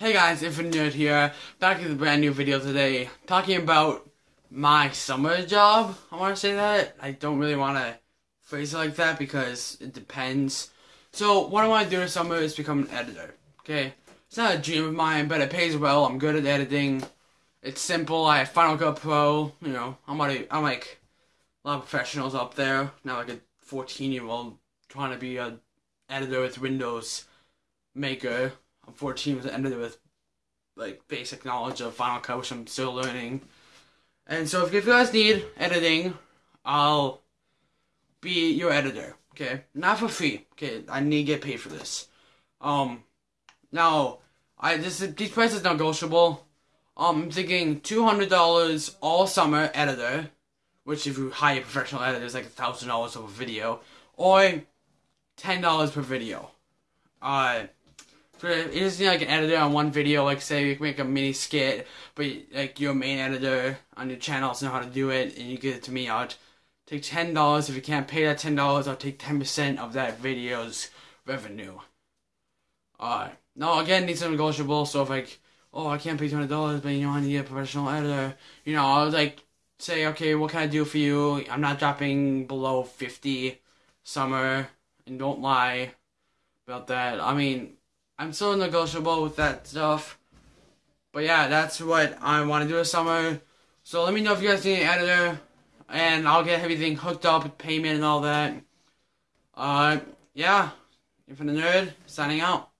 guys, Infinite Nerd here, back with a brand new video today, talking about my summer job. I want to say that. I don't really want to phrase it like that because it depends. So, what I want to do this summer is become an editor, okay? It's not a dream of mine, but it pays well. I'm good at editing. It's simple. I have Final Cut Pro, you know, I'm, already, I'm like a lot of professionals up there, not like a 14 year old trying to be a editor with Windows Maker I'm 14 with ended with like basic knowledge of Final Cut, which I'm still learning. And so if you guys need editing, I'll be your editor. Okay, not for free. Okay, I need to get paid for this. Um, now I this these prices negotiable. Um, I'm thinking two hundred dollars all summer editor, which if you hire a professional editor is like a thousand dollars of a video, or ten dollars per video. Uh need like an editor on one video, like say you make a mini skit, but like your main editor on your channel doesn't know how to do it, and you give it to me, I'll take ten dollars. If you can't pay that ten dollars, I'll take ten percent of that video's revenue. Uh, no, again, these are negotiable. So if like, oh, I can't pay hundred dollars, but you know I need a professional editor, you know, I'll like say, okay, what can I do for you? I'm not dropping below fifty summer, and don't lie about that. I mean I'm still negotiable with that stuff. But yeah, that's what I want to do this summer. So let me know if you guys need an editor. And I'll get everything hooked up with payment and all that. Uh, yeah. Infinite Nerd, signing out.